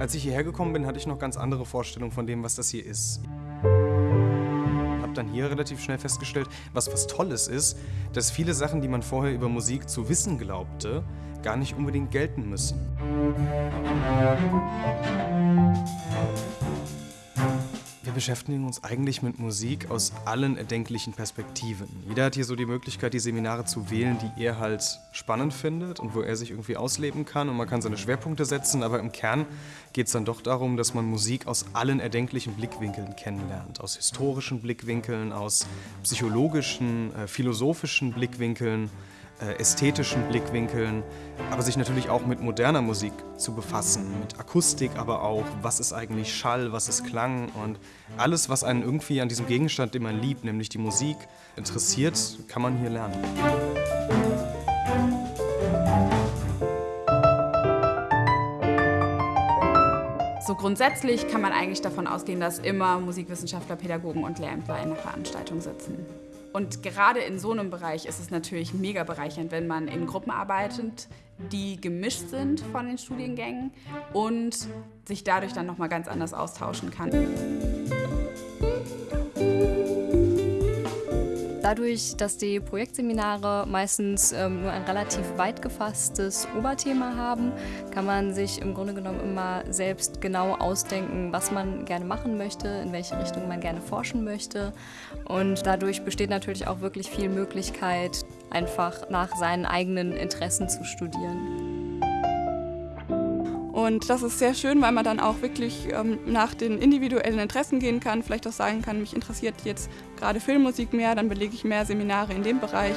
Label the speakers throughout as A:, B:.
A: Als ich hierher gekommen bin, hatte ich noch ganz andere Vorstellungen von dem, was das hier ist. Habe dann hier relativ schnell festgestellt, was was Tolles ist, dass viele Sachen, die man vorher über Musik zu wissen glaubte, gar nicht unbedingt gelten müssen. Wir beschäftigen uns eigentlich mit Musik aus allen erdenklichen Perspektiven. Jeder hat hier so die Möglichkeit, die Seminare zu wählen, die er halt spannend findet und wo er sich irgendwie ausleben kann. Und man kann seine Schwerpunkte setzen, aber im Kern geht es dann doch darum, dass man Musik aus allen erdenklichen Blickwinkeln kennenlernt. Aus historischen Blickwinkeln, aus psychologischen, äh, philosophischen Blickwinkeln ästhetischen Blickwinkeln, aber sich natürlich auch mit moderner Musik zu befassen, mit Akustik, aber auch, was ist eigentlich Schall, was ist Klang und alles, was einen irgendwie an diesem Gegenstand, den man liebt, nämlich die Musik, interessiert, kann man hier lernen.
B: So grundsätzlich kann man eigentlich davon ausgehen, dass immer Musikwissenschaftler, Pädagogen und Lehrämtler in der Veranstaltung sitzen. Und gerade in so einem Bereich ist es natürlich mega bereichernd, wenn man in Gruppen arbeitet, die gemischt sind von den Studiengängen und sich dadurch dann nochmal ganz anders austauschen kann.
C: Dadurch, dass die Projektseminare meistens ähm, nur ein relativ weit gefasstes Oberthema haben, kann man sich im Grunde genommen immer selbst genau ausdenken, was man gerne machen möchte, in welche Richtung man gerne forschen möchte. Und dadurch besteht natürlich auch wirklich viel Möglichkeit, einfach nach seinen eigenen Interessen zu studieren.
D: Und das ist sehr schön, weil man dann auch wirklich ähm, nach den individuellen Interessen gehen kann, vielleicht auch sagen kann, mich interessiert jetzt gerade Filmmusik mehr, dann belege ich mehr Seminare in dem Bereich.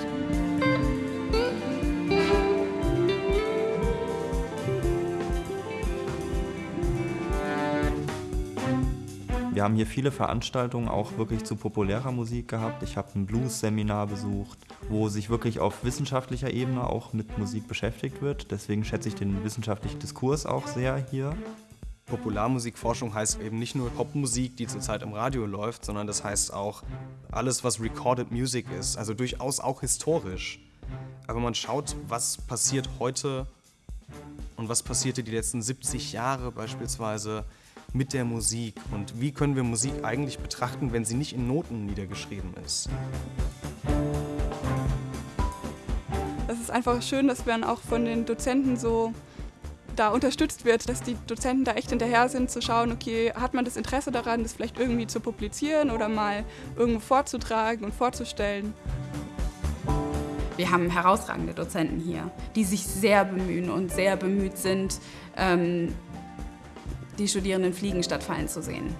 E: Wir haben hier viele Veranstaltungen auch wirklich zu populärer Musik gehabt. Ich habe ein Blues-Seminar besucht, wo sich wirklich auf wissenschaftlicher Ebene auch mit Musik beschäftigt wird. Deswegen schätze ich den wissenschaftlichen Diskurs auch sehr hier.
A: Popularmusikforschung heißt eben nicht nur Popmusik, die zurzeit im Radio läuft, sondern das heißt auch alles, was Recorded Music ist, also durchaus auch historisch. Aber man schaut, was passiert heute und was passierte die letzten 70 Jahre beispielsweise mit der Musik und wie können wir Musik eigentlich betrachten, wenn sie nicht in Noten niedergeschrieben ist.
D: Es ist einfach schön, dass man auch von den Dozenten so da unterstützt wird, dass die Dozenten da echt hinterher sind, zu schauen, okay, hat man das Interesse daran, das vielleicht irgendwie zu publizieren oder mal irgendwo vorzutragen und vorzustellen.
B: Wir haben herausragende Dozenten hier, die sich sehr bemühen und sehr bemüht sind, ähm, die Studierenden fliegen statt fallen zu sehen.